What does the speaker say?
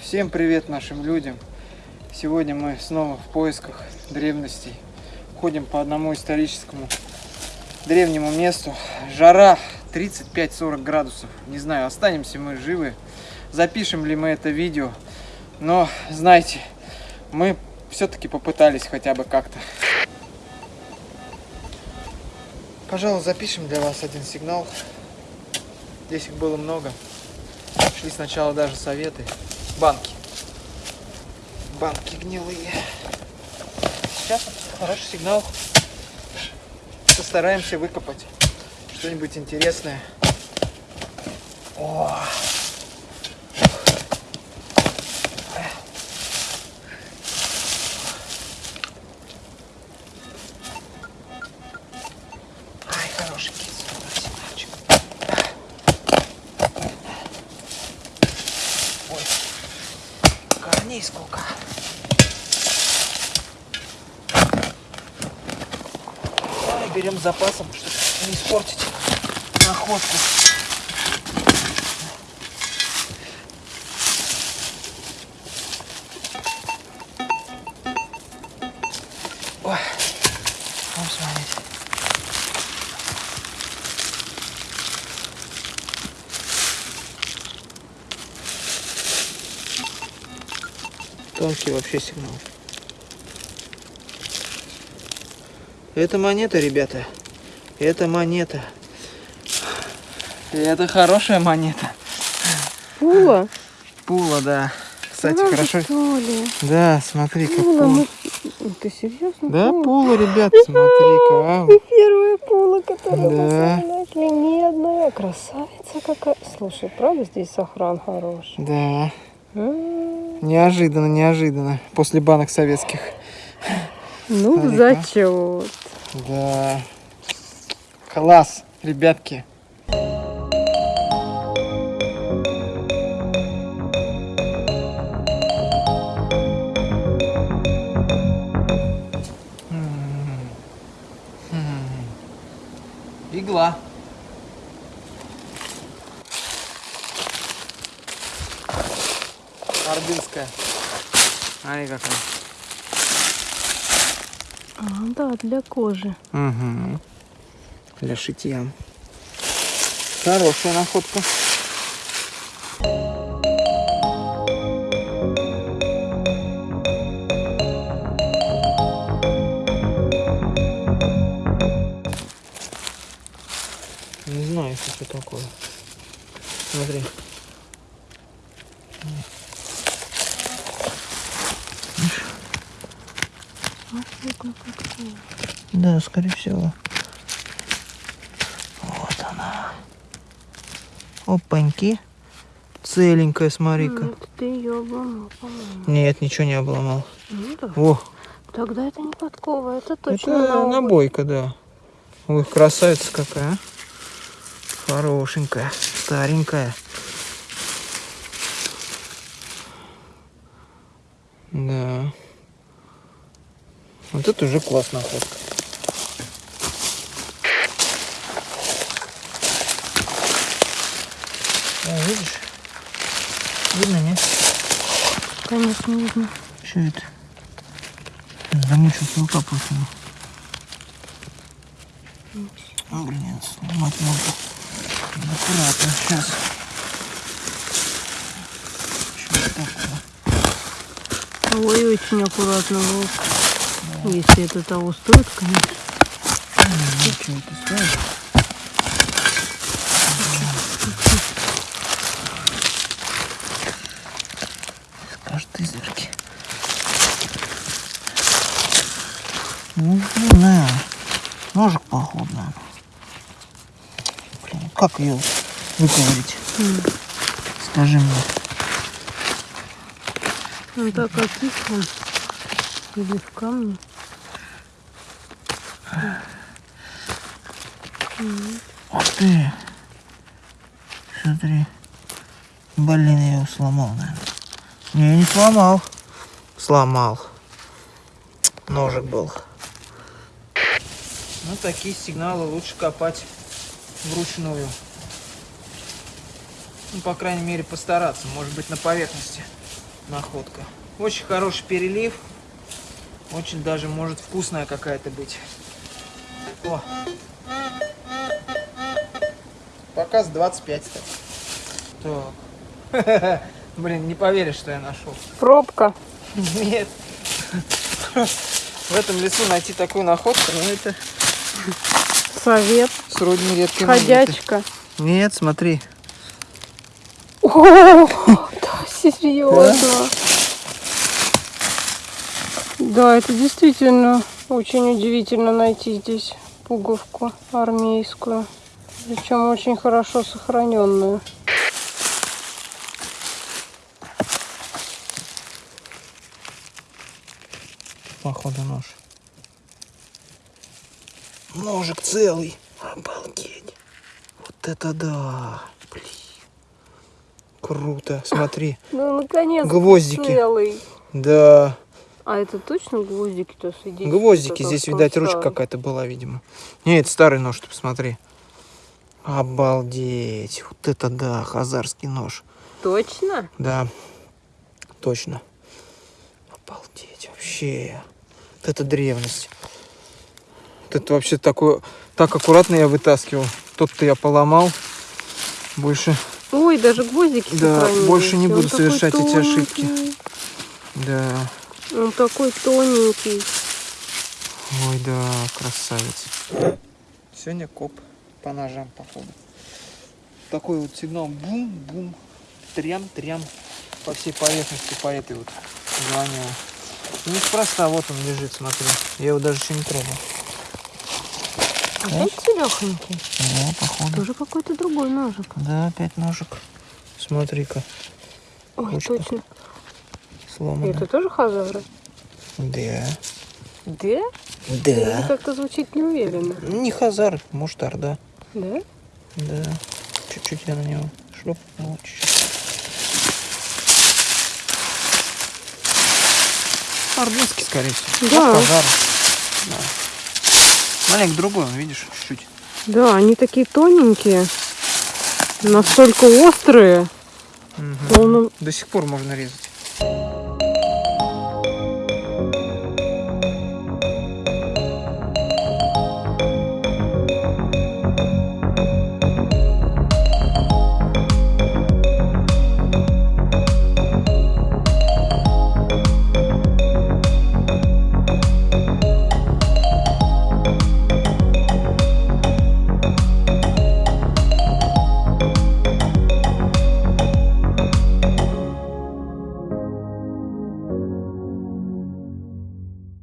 Всем привет нашим людям! Сегодня мы снова в поисках древностей. Ходим по одному историческому древнему месту. Жара 35-40 градусов. Не знаю, останемся мы живы, запишем ли мы это видео. Но, знаете, мы все-таки попытались хотя бы как-то. Пожалуй, запишем для вас один сигнал. Здесь их было много. Шли сначала даже советы. Банки. Банки гнилые. Сейчас хороший сигнал. Постараемся выкопать что-нибудь интересное. О! Корней сколько. Давай берем с запасом, чтобы не испортить находку. Тонкий вообще сигнал. Это монета, ребята. Это монета. И это хорошая монета. Пула? Пула, да. Кстати, Правда, хорошо. что ли? Да, смотри, как Пула, пула. мы- Ты серьезно? Да, Пула? пула, ребят, смотри-ка. Ты первая пула, которая Да. мы. Медная. Красавица какая. Слушай, правда здесь сохран хороший? Да, М, неожиданно, неожиданно. После банок советских. Ну, Смотри-ка. зачет. Да. Класс, ребятки. М. М. Игла. Ордынская. Ай, какая. А, да, для кожи. Угу. Для шитья. Хорошая находка. Не знаю, что это такое. Смотри. Да, скорее всего. Вот она. Опаньки. Целенькая, смотри-ка. М, это ты ее обломал, по-моему. Нет, ничего не обломал. Ну да. О, Тогда это не подкова, это точно это на обувь. набойка, да. Ой, красавица какая. а. Хорошенькая, старенькая. Да. Вот это уже классная находка. О, видишь? Видно, нет? Конечно, видно. Что это? Замучился выкапывать его. Ну, блин, снимать надо. Аккуратно, сейчас. Что это такое? Ой, очень аккуратно, волк. Если это того стоит, конечно. Ну, что это стоит? Скажет изверги. Ну, не знаю. Ножик походу. Блин, как ее выковырить? М. Скажи мне. Ну так окислен. Или в камне. Ух ты. Смотри. Блин, я его сломал, наверное. Не, не сломал. Сломал. Ножик был. Ну, такие сигналы лучше копать вручную. Ну, по крайней мере, постараться. Может быть, на поверхности находка. Очень хороший перелив. Очень даже может вкусная какая-то быть. О. Показ 25, кстати. Так. Блин, не поверишь, что я нашел. Пробка. Нет. В этом лесу найти такую находку, ну это Совет. сродни редкой монеты. Ходячка. Нет, смотри. О, да, серьезно. Да, это действительно очень удивительно найти здесь пуговку армейскую. Причем очень хорошо сохраненную. Походу нож. Ножик целый. Обалдеть. Вот это да. Блин. Круто. Смотри. Ну, наконец Гвоздики. целый. Да. А это точно гвоздики-то сидят? Гвоздики. Здесь, видать, ручка какая-то была, видимо. Не, это старый нож, ты посмотри. Обалдеть. Вот это да, хазарский нож. Точно? Да, точно. Обалдеть, вообще. Вот это древность. Вот это вообще такое... Так аккуратно я вытаскивал. Тот-то я поломал. Больше, Ой, даже гвоздики Да, больше не Он буду совершать эти ошибки. да. Он такой тоненький. Ой, да, красавец. Сегодня коп по ножам, походу. Такой вот сигнал бум-бум, трям-трям по всей поверхности, по этой вот звонил. И неспроста, вот он лежит, смотри. Я его даже еще не трогал. Опять целехонький. Да, походу. Тоже какой-то другой ножик. Да, опять ножик. Смотри-ка, Ой, Ручка. точно. сломано. Это тоже хазары? Да. Да? Да. как-то звучит неуверенно. Не хазар, может, орда. Да? Да. Чуть-чуть я на него шлеп. Вот чуть-чуть. Ордынский, скорее всего. Да. От пожара. Да. Маленько другой, он, видишь, чуть-чуть. Да, они такие тоненькие. Настолько острые. Мгм. Словно До сих пор можно резать.